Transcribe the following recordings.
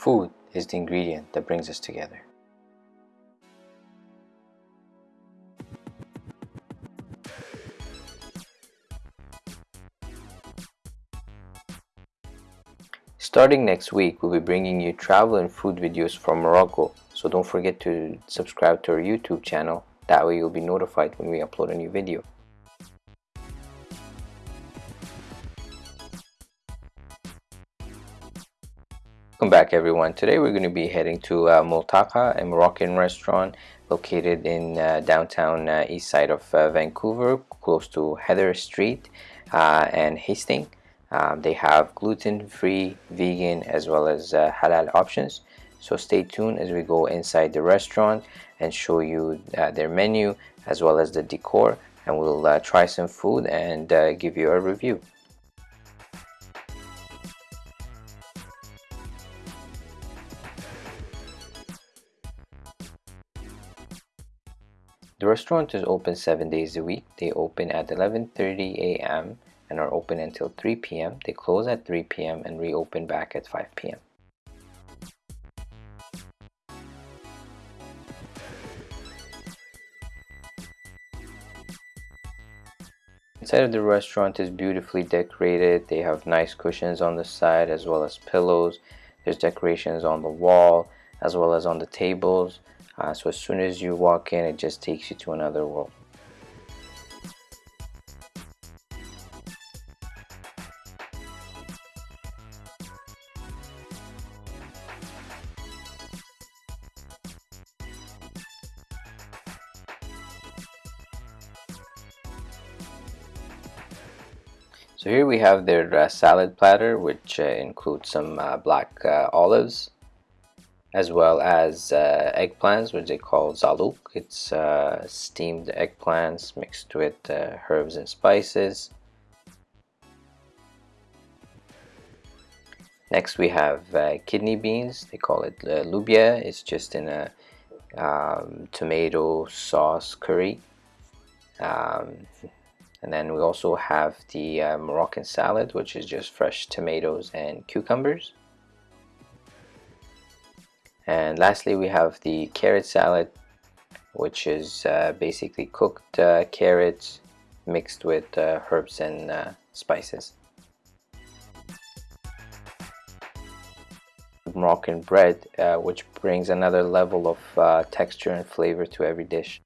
Food is the ingredient that brings us together. Starting next week, we'll be bringing you travel and food videos from Morocco, so don't forget to subscribe to our YouTube channel, that way you'll be notified when we upload a new video. Welcome back everyone. Today we're going to be heading to uh, Multaka, a Moroccan restaurant located in uh, downtown uh, east side of uh, Vancouver, close to Heather Street uh, and Hastings. Um, they have gluten-free, vegan, as well as uh, halal options. So stay tuned as we go inside the restaurant and show you their menu as well as the decor and we'll try some food and give you a review. The restaurant is open 7 days a week. They open at 11.30 a.m and are open until 3 p.m. They close at 3 p.m. and reopen back at 5 p.m. Inside of the restaurant is beautifully decorated. They have nice cushions on the side as well as pillows. There's decorations on the wall as well as on the tables. Uh, so as soon as you walk in, it just takes you to another world. So here we have their uh, salad platter which uh, includes some uh, black uh, olives as well as uh, eggplants which they call zaluk It's uh, steamed eggplants mixed with herbs and spices. Next we have kidney beans. They call it lubia It's just in a um, tomato sauce curry. Um, and then we also have the uh, Moroccan salad which is just fresh tomatoes and cucumbers and lastly we have the carrot salad which is uh, basically cooked uh, carrots mixed with uh, herbs and uh, spices. Moroccan bread uh, which brings another level of texture and flavor to every dish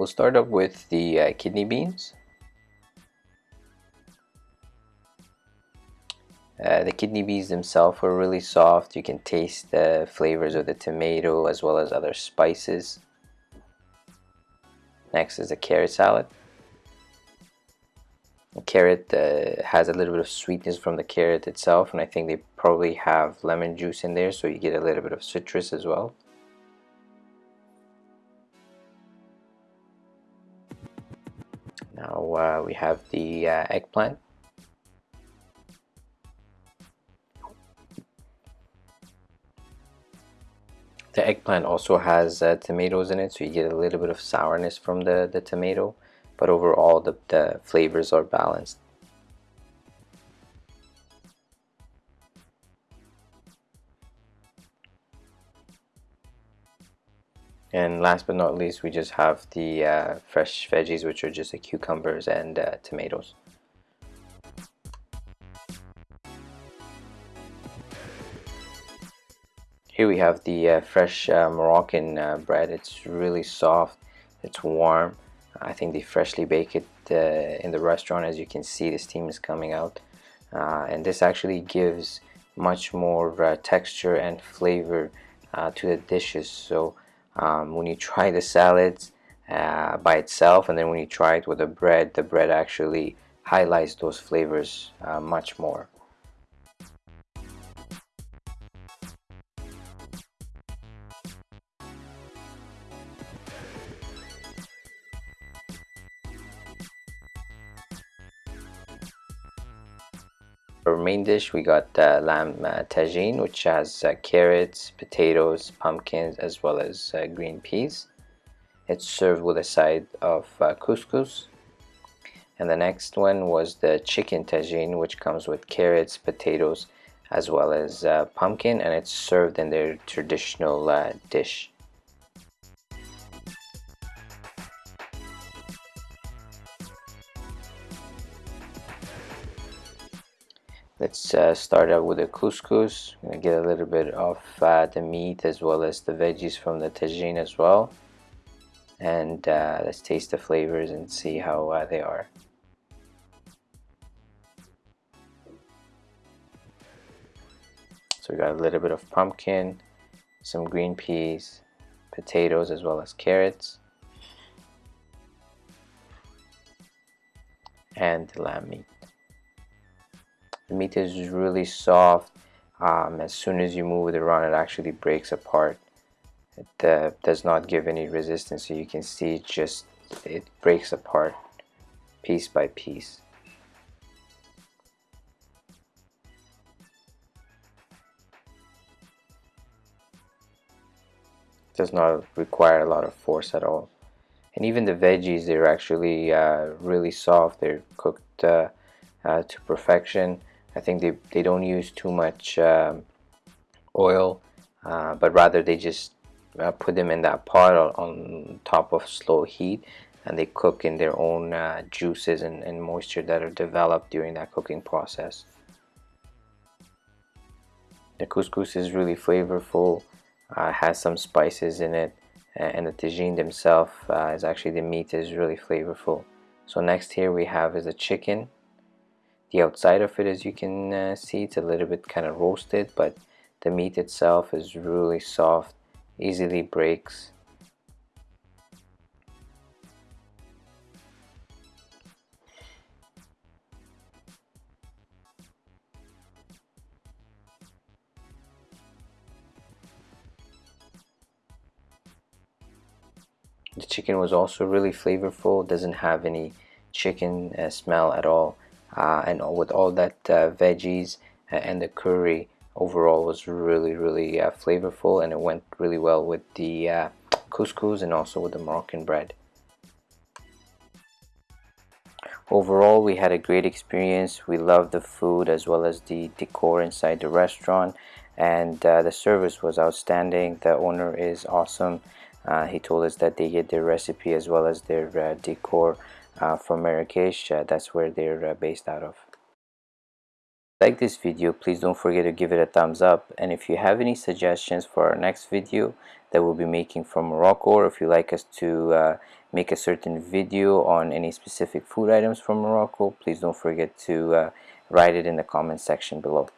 We'll start up with the uh, kidney beans. Uh, the kidney beans themselves are really soft. You can taste the flavors of the tomato as well as other spices. Next is the carrot salad. The carrot uh, has a little bit of sweetness from the carrot itself and I think they probably have lemon juice in there so you get a little bit of citrus as well. Now uh, we have the uh, eggplant. The eggplant also has uh, tomatoes in it, so you get a little bit of sourness from the, the tomato, but overall the, the flavors are balanced. And last but not least, we just have the uh, fresh veggies, which are just the cucumbers and uh, tomatoes. Here we have the uh, fresh uh, Moroccan uh, bread. It's really soft, it's warm. I think they freshly bake it uh, in the restaurant. As you can see, the steam is coming out. and this actually gives much more texture and flavor to the dishes. So um, when you try the salads uh, by itself and then when you try it with the bread the bread actually highlights those flavors uh, much more for main dish we got uh, lamb uh, tagine which has uh, carrots potatoes pumpkins as well as uh, green peas. It's served with a side of uh, couscous. And the next one was the chicken tagine which comes with carrots potatoes as well as uh, pumpkin and it's served in their traditional dish let's uh, start out with the couscous. I'm gonna get a little bit of uh, the meat as well as the veggies from the tagine as well. And uh, let's taste the flavors and see how uh, they are. So we got a little bit of pumpkin some green peas potatoes as well as carrots. And lamb meat the meat is really soft um, as soon as you move it around it actually breaks apart. It uh, does not give any resistance so you can see it just it breaks apart piece by piece. Does not require a lot of force at all. And even the veggies they're actually uh, really soft. They're cooked uh, uh, to perfection I think they, they don't use too much um, oil uh, but rather they just uh, put them in that pot on, on, top of slow heat and they cook in their own uh, juices and, and moisture that are developed during that cooking process. The couscous is really flavorful, uh, has some spices in it and the tagine themselves uh, is actually the meat is really flavorful. So next here we have is a chicken. The outside of it as you can uh, see it's a little bit kind of roasted but the meat itself is really soft easily breaks. The chicken was also really flavorful doesn't have any chicken uh, smell at all uh, and with all that uh, veggies and the curry overall was really really uh, flavorful and it went really well with the uh, couscous and also with the Moroccan bread. Overall we had a great experience. We loved the food as well as the decor inside the restaurant and uh, the service was outstanding. The owner is awesome. Uh, he told us that they get their recipe as well as their uh, decor uh, from Marrakesh that's where they're based out of. Like this video please don't forget to give it a thumbs up. And if you have any suggestions for our next video that we'll be making from Morocco or if you'd like us to uh, make a certain video on any specific food items from Morocco please don't forget to uh, write it in the comment section below